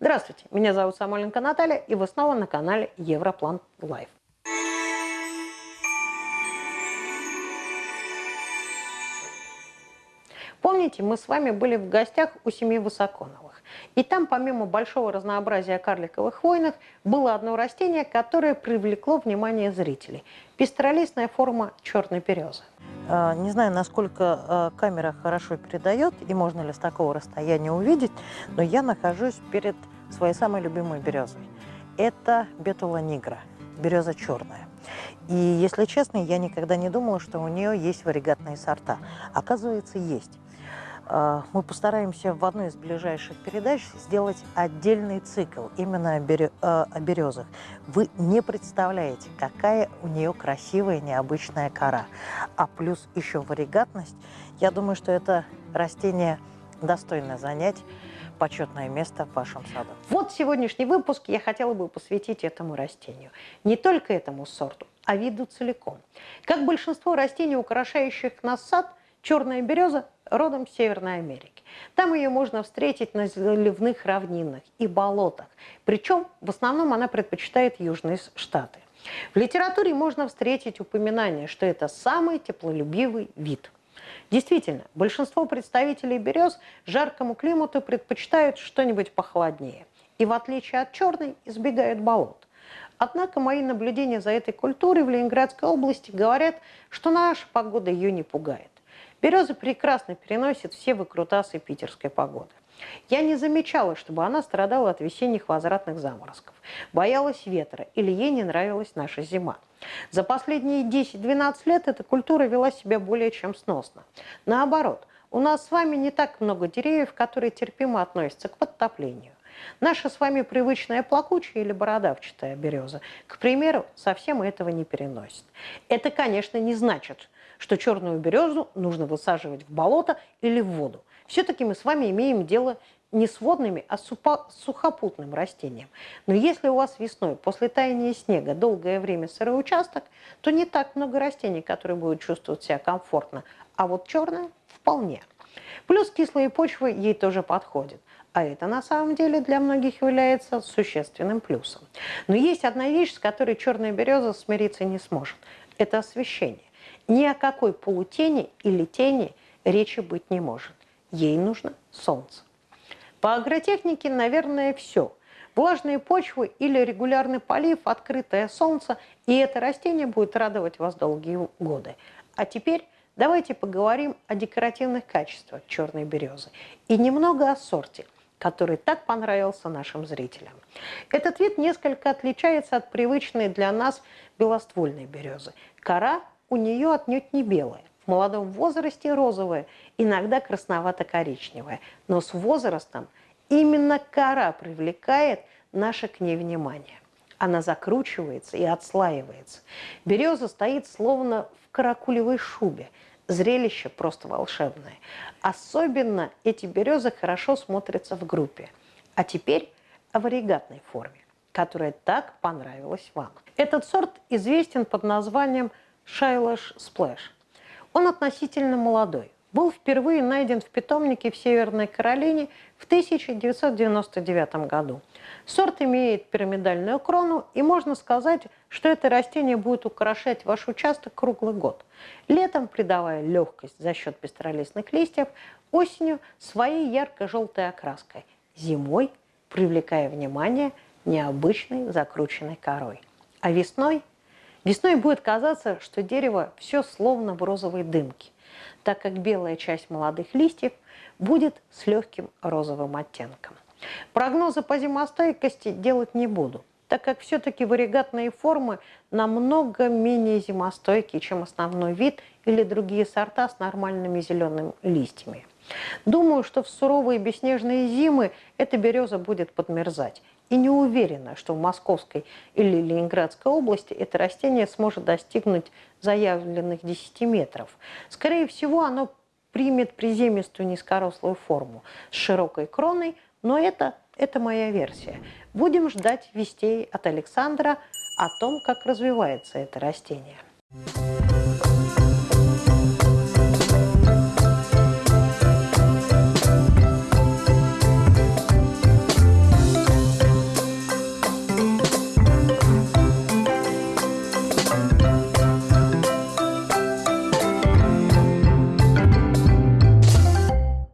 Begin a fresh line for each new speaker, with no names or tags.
Здравствуйте, меня зовут Самойленко Наталья, и вы снова на канале Европлант Life. Помните, мы с вами были в гостях у семьи Высоконовых. И там, помимо большого разнообразия карликовых хвойных, было одно растение, которое привлекло внимание зрителей. Пестролистная форма черной березы.
А, не знаю, насколько а, камера хорошо передает и можно ли с такого расстояния увидеть, но я нахожусь перед своей самой любимой березой. Это бетула нигра, береза черная. И, если честно, я никогда не думала, что у нее есть варигатные сорта. Оказывается, есть. А, мы постараемся в одной из ближайших передач сделать отдельный цикл именно о березах. Вы не представляете, какая у нее красивая необычная кора. А плюс еще варигатность. Я думаю, что это растение достойно занять почетное место в вашем саду.
Вот сегодняшний выпуск я хотела бы посвятить этому растению. Не только этому сорту, а виду целиком. Как большинство растений, украшающих наш сад, черная береза родом с Северной Америки. Там ее можно встретить на заливных равнинах и болотах. Причем в основном она предпочитает южные штаты. В литературе можно встретить упоминание, что это самый теплолюбивый вид. Действительно, большинство представителей берез жаркому климату предпочитают что-нибудь похолоднее. И в отличие от черной, избегают болот. Однако мои наблюдения за этой культурой в Ленинградской области говорят, что наша погода ее не пугает. Береза прекрасно переносит все выкрутасы питерской погоды. Я не замечала, чтобы она страдала от весенних возвратных заморозков, боялась ветра или ей не нравилась наша зима. За последние 10-12 лет эта культура вела себя более чем сносно. Наоборот, у нас с вами не так много деревьев, которые терпимо относятся к подтоплению. Наша с вами привычная плакучая или бородавчатая береза, к примеру, совсем этого не переносит. Это, конечно, не значит, что черную березу нужно высаживать в болото или в воду. Все-таки мы с вами имеем дело не с водными, а с сухопутным растением. Но если у вас весной, после таяния снега, долгое время сырой участок, то не так много растений, которые будут чувствовать себя комфортно, а вот черная вполне. Плюс кислые почвы ей тоже подходят. А это на самом деле для многих является существенным плюсом. Но есть одна вещь, с которой черная береза смириться не сможет. Это освещение. Ни о какой полутени или тени речи быть не может. Ей нужно солнце. По агротехнике, наверное, все. Влажные почвы или регулярный полив, открытое солнце, и это растение будет радовать вас долгие годы. А теперь давайте поговорим о декоративных качествах черной березы и немного о сорте, который так понравился нашим зрителям. Этот вид несколько отличается от привычной для нас белоствольной березы. Кора у нее отнюдь не белая. В молодом возрасте розовая, иногда красновато-коричневая. Но с возрастом именно кора привлекает наше к ней внимание. Она закручивается и отслаивается. Береза стоит словно в каракулевой шубе. Зрелище просто волшебное. Особенно эти березы хорошо смотрятся в группе. А теперь о варигатной форме, которая так понравилась вам. Этот сорт известен под названием Shiloh Splash. Он относительно молодой. Был впервые найден в питомнике в Северной Каролине в 1999 году. Сорт имеет пирамидальную крону, и можно сказать, что это растение будет украшать ваш участок круглый год. Летом придавая легкость за счет пестролистных листьев, осенью своей ярко-желтой окраской, зимой привлекая внимание необычной закрученной корой. А весной – Весной будет казаться, что дерево все словно в розовой дымке, так как белая часть молодых листьев будет с легким розовым оттенком. Прогнозы по зимостойкости делать не буду, так как все-таки варигатные формы намного менее зимостойкие, чем основной вид или другие сорта с нормальными зелеными листьями. Думаю, что в суровые бесснежные зимы эта береза будет подмерзать. И не уверена, что в Московской или Ленинградской области это растение сможет достигнуть заявленных 10 метров. Скорее всего, оно примет приземистую низкорослую форму с широкой кроной, но это, это моя версия. Будем ждать вестей от Александра о том, как развивается это растение.